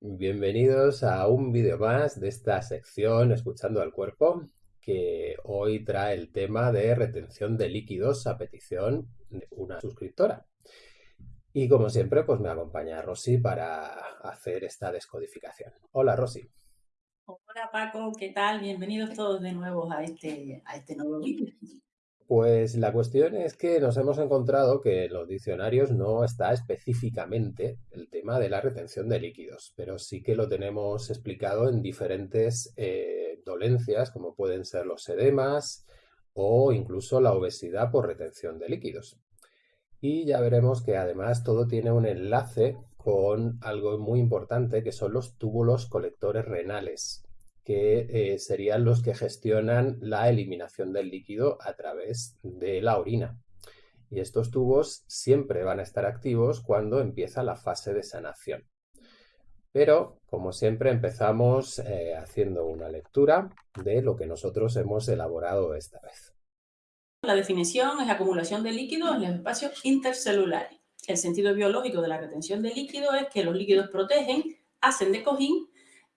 Bienvenidos a un vídeo más de esta sección Escuchando al Cuerpo, que hoy trae el tema de retención de líquidos a petición de una suscriptora. Y como siempre, pues me acompaña Rosy para hacer esta descodificación. Hola Rosy. Hola Paco, ¿qué tal? Bienvenidos todos de nuevo a este, a este nuevo vídeo. Pues la cuestión es que nos hemos encontrado que en los diccionarios no está específicamente el tema de la retención de líquidos, pero sí que lo tenemos explicado en diferentes eh, dolencias, como pueden ser los edemas o incluso la obesidad por retención de líquidos. Y ya veremos que además todo tiene un enlace con algo muy importante que son los túbulos colectores renales, que eh, serían los que gestionan la eliminación del líquido a través de la orina. Y estos tubos siempre van a estar activos cuando empieza la fase de sanación. Pero, como siempre, empezamos eh, haciendo una lectura de lo que nosotros hemos elaborado esta vez. La definición es acumulación de líquidos en los espacios intercelulares. El sentido biológico de la retención de líquido es que los líquidos protegen, hacen de cojín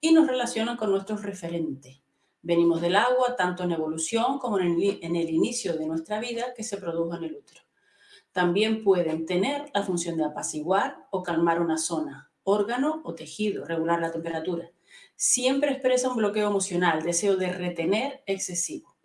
y nos relacionan con nuestros referentes. Venimos del agua tanto en evolución como en el, en el inicio de nuestra vida que se produjo en el útero. También pueden tener la función de apaciguar o calmar una zona, órgano o tejido, regular la temperatura. Siempre expresa un bloqueo emocional, deseo de retener excesivo.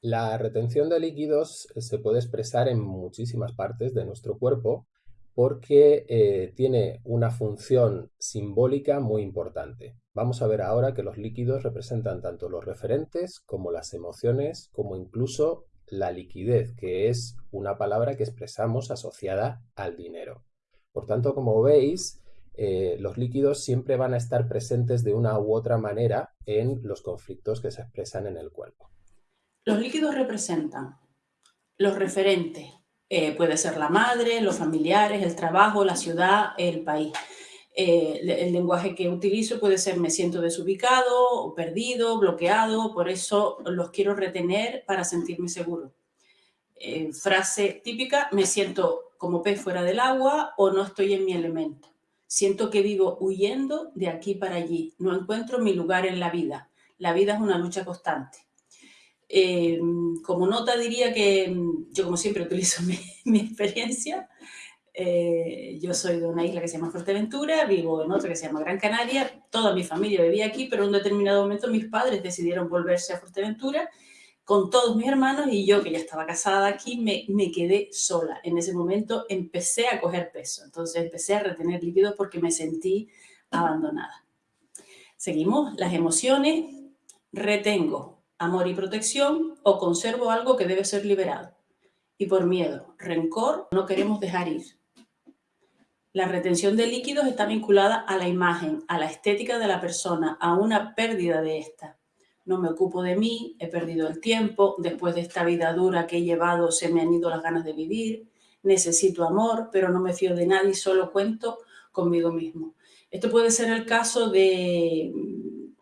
La retención de líquidos se puede expresar en muchísimas partes de nuestro cuerpo porque eh, tiene una función simbólica muy importante. Vamos a ver ahora que los líquidos representan tanto los referentes como las emociones, como incluso la liquidez, que es una palabra que expresamos asociada al dinero. Por tanto, como veis, eh, los líquidos siempre van a estar presentes de una u otra manera en los conflictos que se expresan en el cuerpo. Los líquidos representan los referentes, eh, puede ser la madre, los familiares, el trabajo, la ciudad, el país. Eh, el lenguaje que utilizo puede ser me siento desubicado, perdido, bloqueado, por eso los quiero retener para sentirme seguro. Eh, frase típica, me siento como pez fuera del agua o no estoy en mi elemento. Siento que vivo huyendo de aquí para allí, no encuentro mi lugar en la vida. La vida es una lucha constante. Eh, como nota diría que mm, yo como siempre utilizo mi, experiencia. Eh, yo soy de una isla que se llama Fuerteventura, vivo en otra que se llama Gran Canaria, toda mi familia vivía aquí, pero en un determinado momento mis padres decidieron volverse a Fuerteventura con todos mis hermanos y yo que ya estaba casada aquí me, me quedé sola. En ese momento empecé a coger peso, entonces empecé a retener líquidos porque me sentí abandonada. Seguimos, las emociones, retengo amor y protección o conservo algo que debe ser liberado. Y por miedo, rencor, no queremos dejar ir. La retención de líquidos está vinculada a la imagen, a la estética de la persona, a una pérdida de esta. No me ocupo de mí, he perdido el tiempo, después de esta vida dura que he llevado se me han ido las ganas de vivir, necesito amor, pero no me fío de nadie, solo cuento conmigo mismo. Esto puede ser el caso de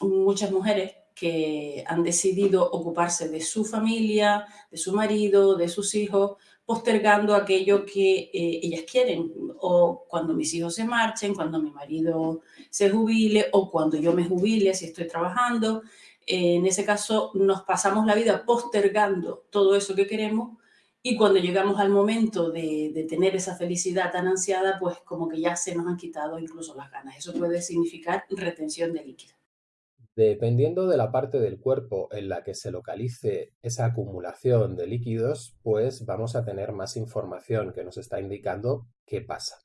muchas mujeres que han decidido ocuparse de su familia, de su marido, de sus hijos, postergando aquello que eh, ellas quieren, o cuando mis hijos se marchen, cuando mi marido se jubile, o cuando yo me jubile si estoy trabajando. En ese caso nos pasamos la vida postergando todo eso que queremos y cuando llegamos al momento de, de, tener esa felicidad tan ansiada, pues como que ya se nos han quitado incluso las ganas. Eso puede significar retención de líquido. Dependiendo de la parte del cuerpo en la que se localice esa acumulación de líquidos, pues vamos a tener más información que nos está indicando qué pasa.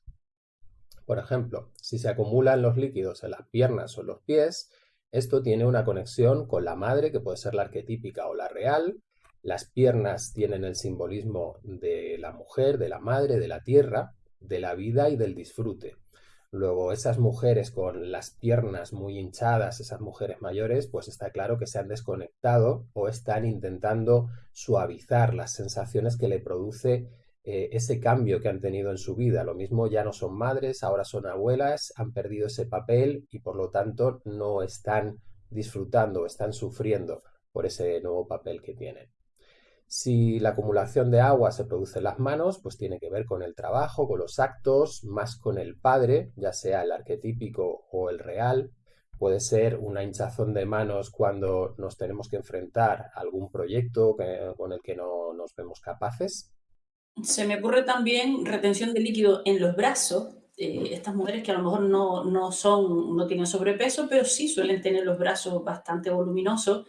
Por ejemplo, si se acumulan los líquidos en las piernas o en los pies, esto tiene una conexión con la madre, que puede ser la arquetípica o la real. Las piernas tienen el simbolismo de la mujer, de la madre, de la tierra, de la vida y del disfrute. Luego, esas mujeres con las piernas muy hinchadas, esas mujeres mayores, pues está claro que se han desconectado o están intentando suavizar las sensaciones que le produce eh, ese cambio que han tenido en su vida. Lo mismo ya no son madres, ahora son abuelas, han perdido ese papel y por lo tanto no están disfrutando, están sufriendo por ese nuevo papel que tienen. Si la acumulación de agua se produce en las manos, pues tiene que ver con el trabajo, con los actos, más con el padre, ya sea el arquetípico o el real. Puede ser una hinchazón de manos cuando nos tenemos que enfrentar a algún proyecto con el que no nos vemos capaces. Se me ocurre también retención de líquido en los brazos. Eh, estas mujeres que a lo mejor no, no, son, no tienen sobrepeso, pero sí suelen tener los brazos bastante voluminosos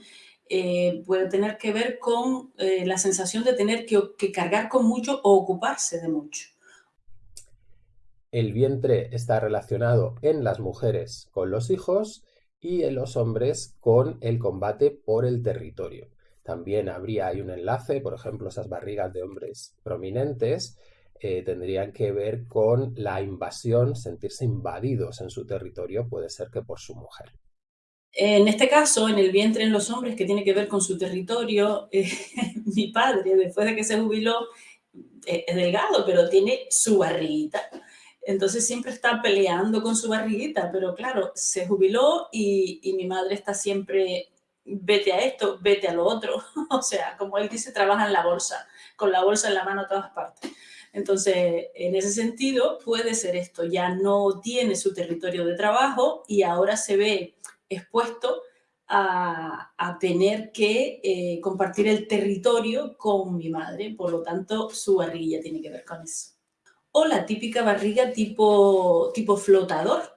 eh, puede tener que ver con eh, la sensación de tener que, cargar con mucho o ocuparse de mucho. El vientre está relacionado en las mujeres con los hijos y en los hombres con el combate por el territorio. También habría un enlace, por ejemplo, esas barrigas de hombres prominentes eh, tendrían que ver con la invasión, sentirse invadidos en su territorio, puede ser que por su mujer. En este caso, en el vientre en los hombres, que tiene que ver con su territorio, eh, mi padre, después de que se jubiló, eh, es delgado, pero tiene su barriguita. Entonces siempre está peleando con su barriguita, pero claro, se jubiló y, y mi madre está siempre, vete a esto, vete a lo otro. o sea, como él dice, trabaja en la bolsa, con la bolsa en la mano a todas partes. Entonces, en ese sentido, puede ser esto, ya no tiene su territorio de trabajo y ahora se ve expuesto a, tener que eh, compartir el territorio con mi madre, por lo tanto su barriga tiene que ver con eso. O la típica barriga tipo, tipo flotador.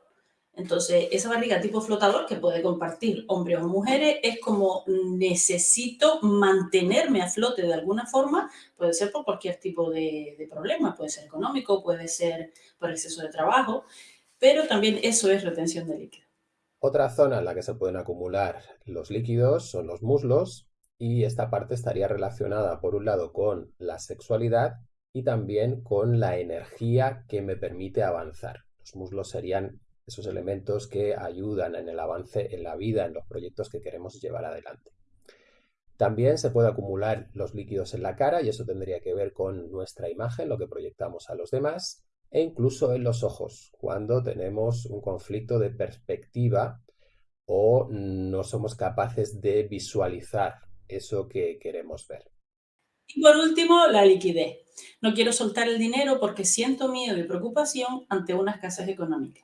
Entonces, esa barriga tipo flotador que puede compartir hombres o mujeres es como necesito mantenerme a flote de alguna forma, puede ser por cualquier tipo de, de problema, puede ser económico, puede ser por exceso de trabajo, pero también eso es retención de líquido. Otra zona en la que se pueden acumular los líquidos son los muslos y esta parte estaría relacionada por un lado con la sexualidad y también con la energía que me permite avanzar. Los muslos serían esos elementos que ayudan en el avance en la vida, en los proyectos que queremos llevar adelante. También se puede acumular los líquidos en la cara y eso tendría que ver con nuestra imagen, lo que proyectamos a los demás e incluso en los ojos, cuando tenemos un conflicto de perspectiva o no somos capaces de visualizar eso que queremos ver. Y por último, la liquidez. No quiero soltar el dinero porque siento miedo y preocupación ante una escasez económica.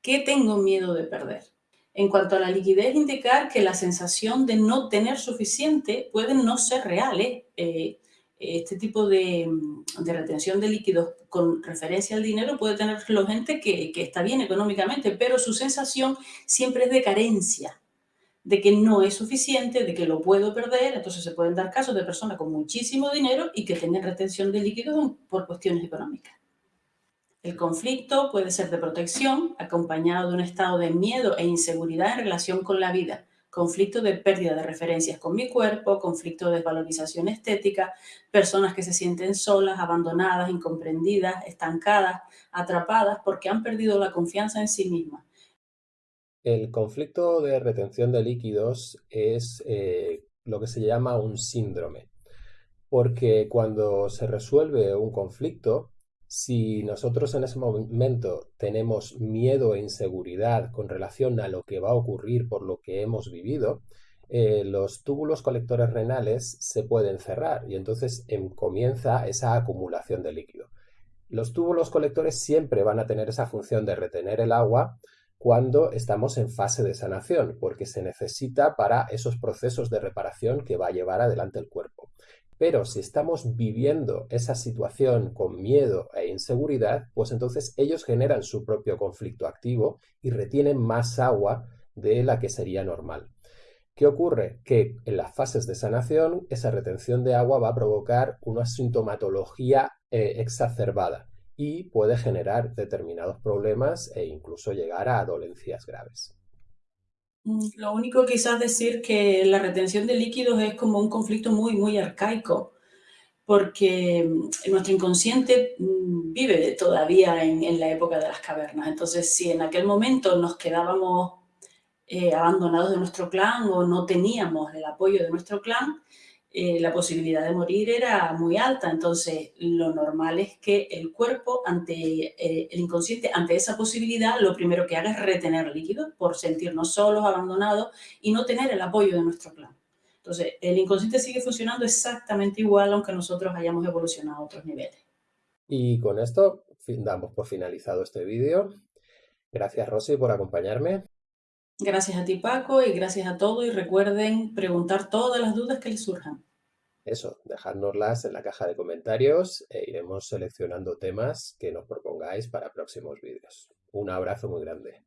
¿Qué tengo miedo de perder? En cuanto a la liquidez, indicar que la sensación de no tener suficiente puede no ser real. ¿eh? eh este tipo de, retención de líquidos con referencia al dinero puede tenerlo gente que, que está bien económicamente, pero su sensación siempre es de carencia, de que no es suficiente, de que lo puedo perder. Entonces se pueden dar casos de personas con muchísimo dinero y que tengan retención de líquidos por cuestiones económicas. El conflicto puede ser de protección, acompañado de un estado de miedo e inseguridad en relación con la vida conflicto de pérdida de referencias con mi cuerpo, conflicto de desvalorización estética, personas que se sienten solas, abandonadas, incomprendidas, estancadas, atrapadas porque han perdido la confianza en sí mismas. El conflicto de retención de líquidos es eh, lo que se llama un síndrome, porque cuando se resuelve un conflicto, si nosotros en ese momento tenemos miedo e inseguridad con relación a lo que va a ocurrir por lo que hemos vivido, eh, los túbulos colectores renales se pueden cerrar y entonces em, comienza esa acumulación de líquido. Los túbulos colectores siempre van a tener esa función de retener el agua cuando estamos en fase de sanación, porque se necesita para esos procesos de reparación que va a llevar adelante el cuerpo. Pero si estamos viviendo esa situación con miedo e inseguridad, pues entonces ellos generan su propio conflicto activo y retienen más agua de la que sería normal. ¿Qué ocurre? Que en las fases de sanación esa retención de agua va a provocar una sintomatología eh, exacerbada y puede generar determinados problemas e incluso llegar a dolencias graves. Mm, lo único quizás decir que la retención de líquidos es como un conflicto muy, muy arcaico, porque mm, nuestro inconsciente mm, vive todavía en, la época de las cavernas. Entonces, si en aquel momento nos quedábamos eh, abandonados de nuestro clan o no teníamos el apoyo de nuestro clan, eh, la posibilidad de morir era muy alta. Entonces, lo normal es que el cuerpo, ante eh, el inconsciente, ante esa posibilidad, lo primero que haga es retener líquidos por sentirnos solos, abandonados y no tener el apoyo de nuestro clan. Entonces, el inconsciente sigue funcionando exactamente igual aunque nosotros hayamos evolucionado a otros niveles. Y con esto damos por finalizado este vídeo. Gracias Rosy por acompañarme. Gracias a ti Paco y gracias a todos y recuerden preguntar todas las dudas que les surjan. Eso, dejárnoslas en la caja de comentarios e iremos seleccionando temas que nos propongáis para próximos vídeos. Un abrazo muy grande.